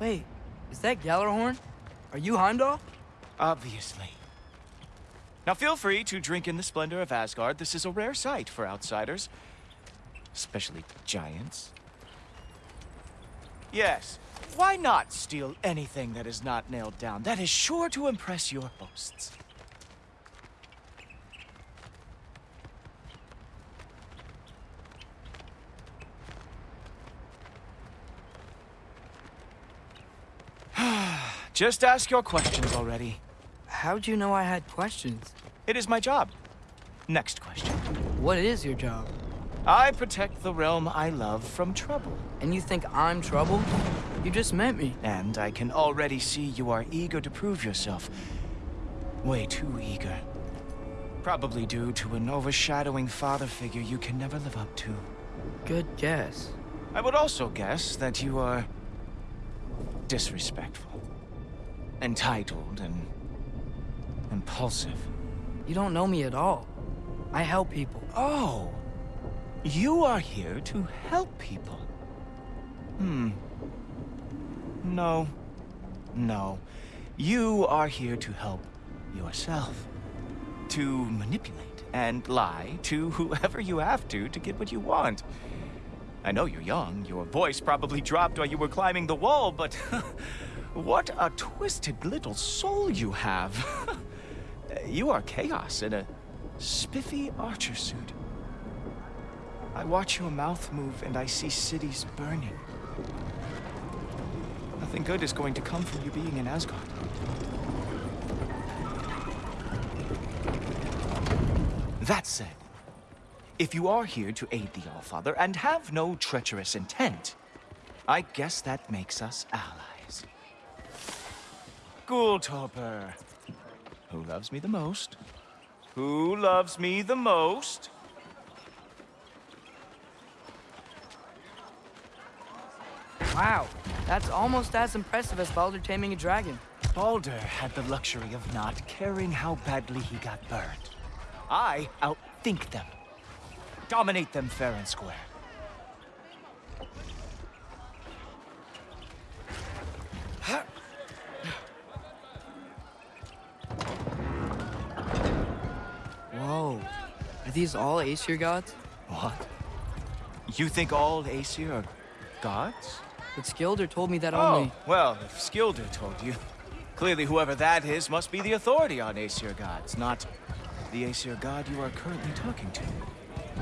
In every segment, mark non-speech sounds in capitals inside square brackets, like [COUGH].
Wait, is that Gjallarhorn? Are you Heimdall? Obviously. Now feel free to drink in the splendor of Asgard. This is a rare sight for outsiders. Especially giants. Yes, why not steal anything that is not nailed down? That is sure to impress your hosts. Just ask your questions already. How'd you know I had questions? It is my job. Next question. What is your job? I protect the realm I love from trouble. And you think I'm trouble? You just met me. And I can already see you are eager to prove yourself. Way too eager. Probably due to an overshadowing father figure you can never live up to. Good guess. I would also guess that you are... disrespectful. Entitled and... impulsive. You don't know me at all. I help people. Oh! You are here to help people. Hmm. No. No. You are here to help yourself. To manipulate and lie to whoever you have to to get what you want. I know you're young. Your voice probably dropped while you were climbing the wall, but... [LAUGHS] what a twisted little soul you have. [LAUGHS] you are chaos in a spiffy archer suit. I watch your mouth move and I see cities burning. Nothing good is going to come from you being in Asgard. That said, if you are here to aid the Allfather and have no treacherous intent, I guess that makes us allies. Gulltoppr. Who loves me the most? Who loves me the most? Wow, that's almost as impressive as Baldur taming a dragon. Baldur had the luxury of not caring how badly he got burned. I outthink them. Dominate them fair and square. These all Aesir gods? What? You think all Aesir are gods? But Skilder told me that Oh, only... well, if Skilder told you. Clearly whoever that is must be the authority on Aesir gods, not the Aesir god you are currently talking to.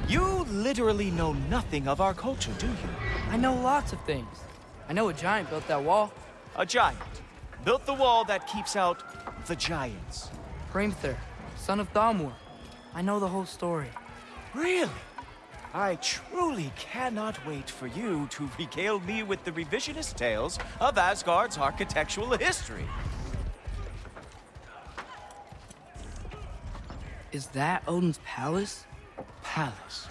You literally know nothing of our culture, do you? I know lots of things. I know a giant built that wall. A giant. Built the wall that keeps out the giants. Hrimthur, son of Thamur. I know the whole story. Really? I truly cannot wait for you to [LAUGHS] regale me with the revisionist tales of Asgard's architectural history. Is that Odin's palace? Palace.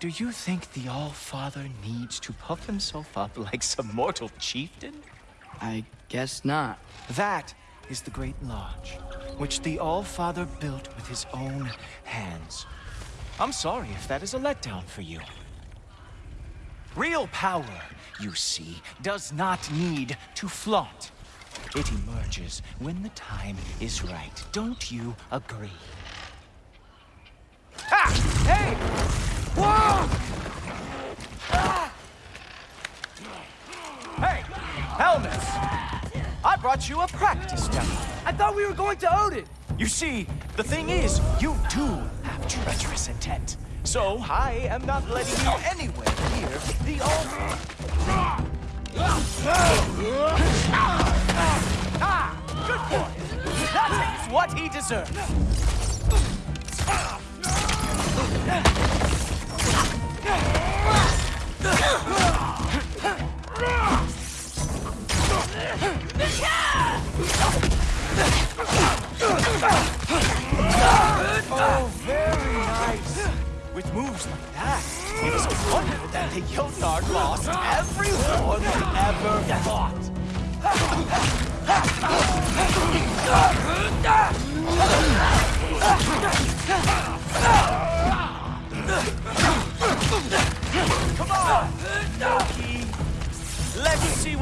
Do you think the All-Father needs to puff himself up [LAUGHS] like some mortal chieftain? I guess not. That is the Great Lodge, which the All-Father built with his own hands. I'm sorry if that is a letdown for you. Real power, you see, does not need to flaunt. It emerges when the time is right. Don't you agree? Ha! Hey! Whoa! Ah! Hey! Helmets! You a practice demo. I thought we were going to Odin! You see, the thing is, you do have treacherous intent. So I am not letting you anywhere near the altar. Ah, good boy. That is what he deserves.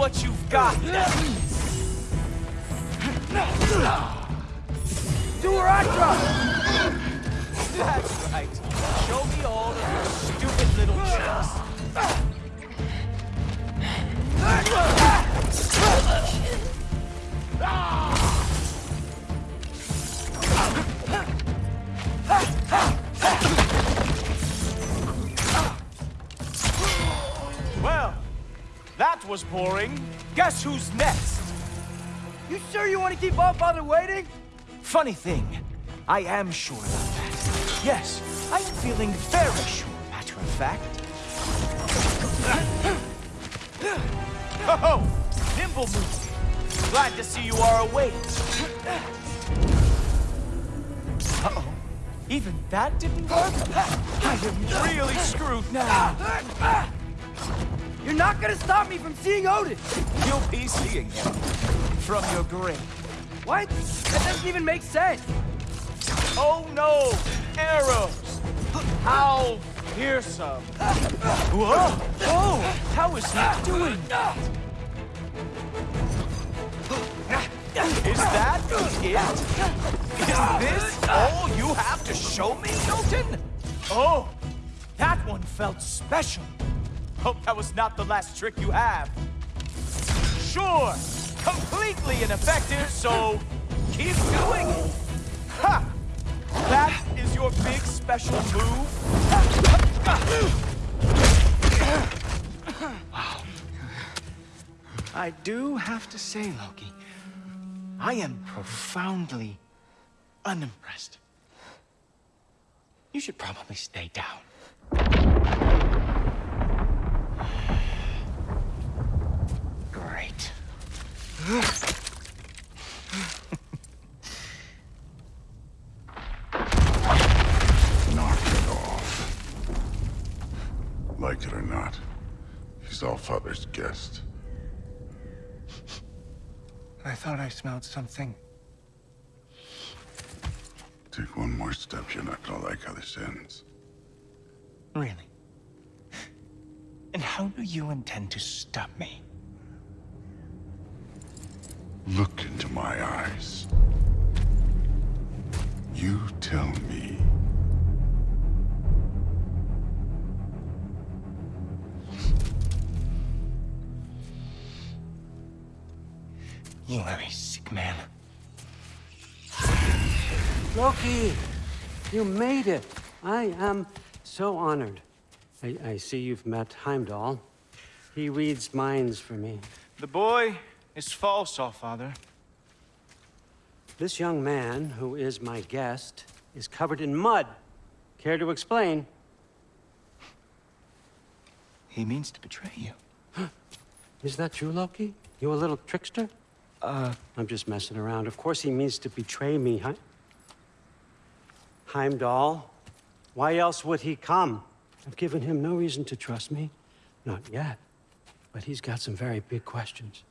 What you've got. Do where I drop! That's right. Show me all of your stupid little tricks. Was boring. Guess who's next? You sure you want to keep our father waiting? Funny thing, I am sure about that. Yes, I am feeling very sure, matter of fact. Oh, nimble move. Glad to see you are awake. Uh-oh. Even that didn't work? I am really screwed now. You're not gonna stop me from seeing Odin! You'll be seeing him from your grave. What? That doesn't even make sense! Oh no! Arrows! How fearsome! Whoa! Whoa! How is he doing that? Is that it? Is this all you have to show me, Milton? Oh, that one felt special. Hope that was not the last trick you have. Sure, completely ineffective, so keep doing it. Ha! That is your big special move? Wow. I do have to say, Loki, I am profoundly unimpressed. You should probably stay down. Great. Knock it off. Like it or not, he's all father's guest. I thought I smelled something. Take one more step, you're not gonna like how this ends. Really? And how do you intend to stop me? Look into my eyes. You tell me. You are a sick man. Loki, you made it. I am so honored. I, I see you've met Heimdall. He reads minds for me. The boy is false, all father. This young man, who is my guest, is covered in mud. Care to explain? He means to betray you. [GASPS] Is that true, Loki? You a little trickster? Uh, I'm just messing around. Of course he means to betray me, huh? Heimdall, why else would he come? I've given him no reason to trust me. Not yet. But he's got some very big questions.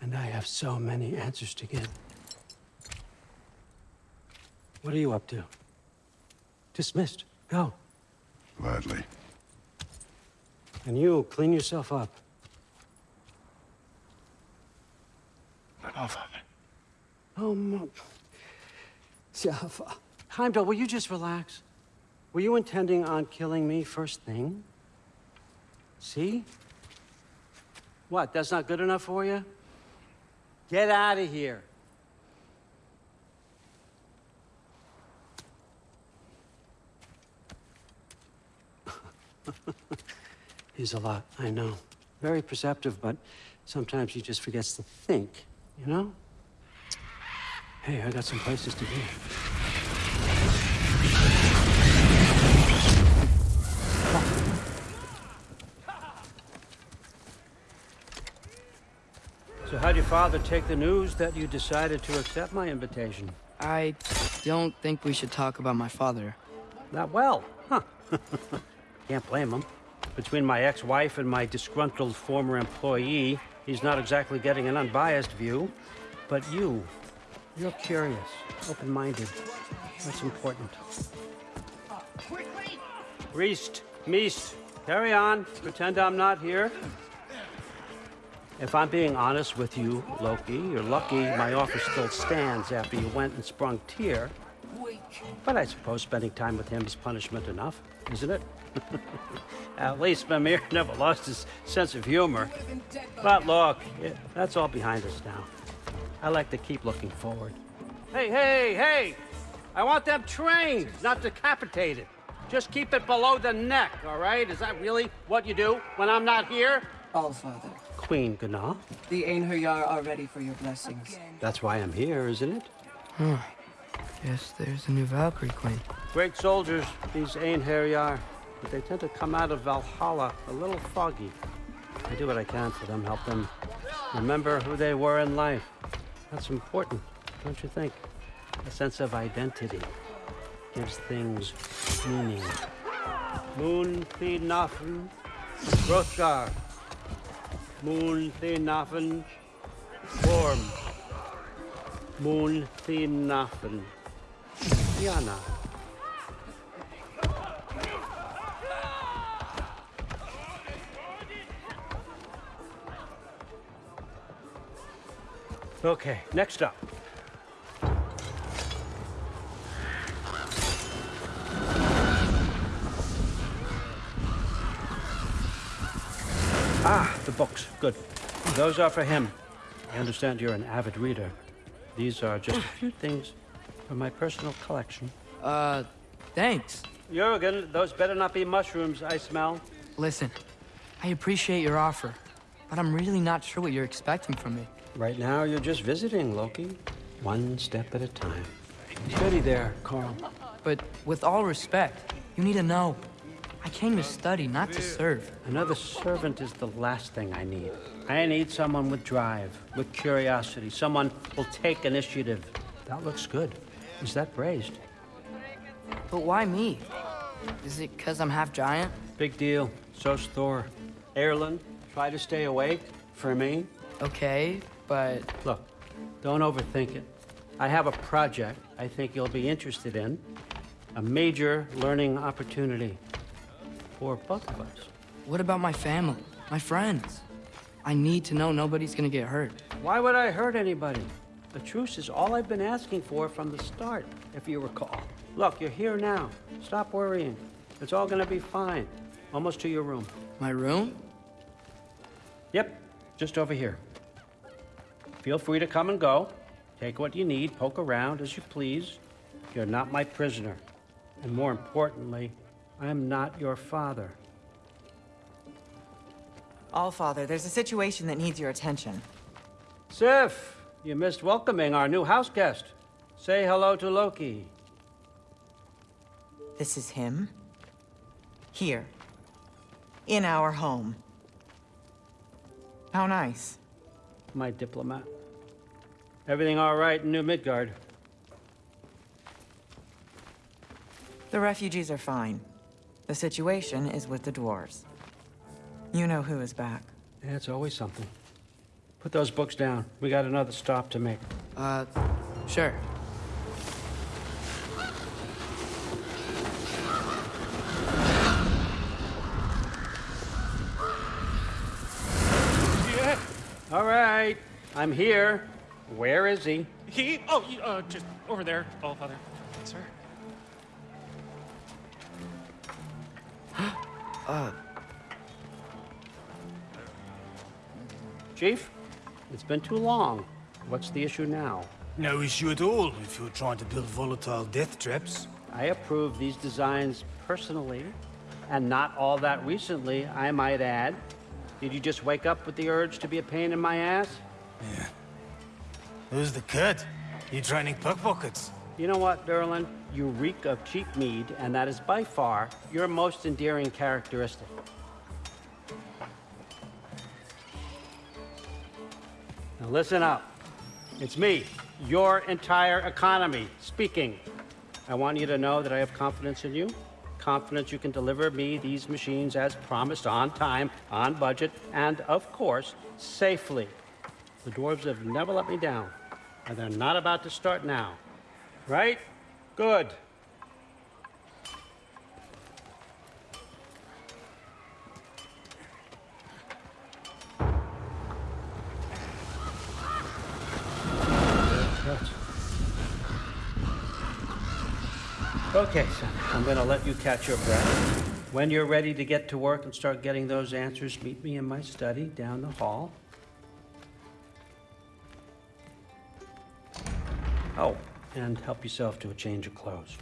And I have so many answers to give. What are you up to? Dismissed. Go. Gladly. And you, clean yourself up. but father. Oh, my... Jaffa. Heimdall, will you just relax? Were you intending on killing me first thing? See? What, that's not good enough for you? Get out of here. [LAUGHS] He's a lot, I know. Very perceptive, but sometimes he just forgets to think, you know? Hey, I got some places to be. Father take the news that you decided to accept my invitation? I don't think we should talk about my father. Not well, huh? [LAUGHS] Can't blame him. Between my ex-wife and my disgruntled former employee, he's not exactly getting an unbiased view. But you, you're curious, open-minded. That's important. Reist, Meest, carry on. Pretend I'm not here. If I'm being honest with you, Loki, you're lucky my offer still stands after you went and sprung Tyr. But I suppose spending time with him is punishment enough, isn't it? [LAUGHS] At least Mimir [LAUGHS] never lost his sense of humor. But look, it, that's all behind us now. I like to keep looking forward. Hey, hey, hey! I want them trained, not decapitated. Just keep it below the neck, all right? Is that really what you do when I'm not here? Allfather, Queen Gná. the Einherjar are ready for your blessings. That's why I'm here, isn't it? Yes, there's a new Valkyrie Queen. Great soldiers, these Einherjar, but they tend to come out of Valhalla a little foggy. I do what I can for them, help them remember who they were in life. That's important, don't you think? A sense of identity gives things meaning. Moon Thinafen, Hrothgar. Moon Thinafen, Worm. Moon Thinafen, Yana. Okay, next up. Ah, the books. Good. Those are for him. I understand you're an avid reader. These are just a [SIGHS] few things from my personal collection. Uh, thanks. Jurgen, those better not be mushrooms I smell. Listen, I appreciate your offer, but I'm really not sure what you're expecting from me. Right now, you're just visiting, Loki. One step at a time. Steady there, Carl. But with all respect, you need to know. I came to study, not to serve. Another servant is the last thing I need. I need someone with drive, with curiosity, someone who'll take initiative. That looks good. Is that braised? But why me? Is it because I'm half giant? Big deal. So's Thor. Erlen, try to stay awake for me. Okay, but Look, don't overthink it. I have a project I think you'll be interested in. A major learning opportunity for both of us. what about my family, my friends? I need to know nobody's gonna get hurt. Why would I hurt anybody? The truce is all I've been asking for from the start, if you recall. Look, you're here now. Stop worrying. It's all gonna be fine. Almost to your room. My room? Yep, just over here. Feel free to come and go. Take what you need, poke around as you please. You're not my prisoner. And more importantly, I'm not your father. Allfather, there's a situation that needs your attention. Sif, you missed welcoming our new house guest. Say hello to Loki. This is him. Here. In our home. How nice. My diplomat. Everything all right in New Midgard? The refugees are fine. The situation is with the dwarves. You know who is back. Yeah, it's always something. Put those books down. We got another stop to make. Uh, sure. Yeah. All right, I'm here. Where is he? He? Oh, uh, just over there, all father. Sir. Ah. Chief, it's been too long. What's the issue now? No issue at all if you're trying to build volatile death traps. I approve these designs personally, and not all that recently, I might add. Did you just wake up with the urge to be a pain in my ass? Yeah. Who's the cut? You're training pickpockets? You know what, Durlin? You reek of cheap mead, and that is by far your most endearing characteristic. Now listen up. It's me, your entire economy, speaking. I want you to know that I have confidence in you. Confidence you can deliver me these machines as promised, on time, on budget, and of course, safely. The dwarves have never let me down, and they're not about to start now. Right? Good. Okay, son, I'm going to let you catch your breath. When you're ready to get to work and start getting those answers, meet me in my study down the hall. And help yourself to a change of clothes.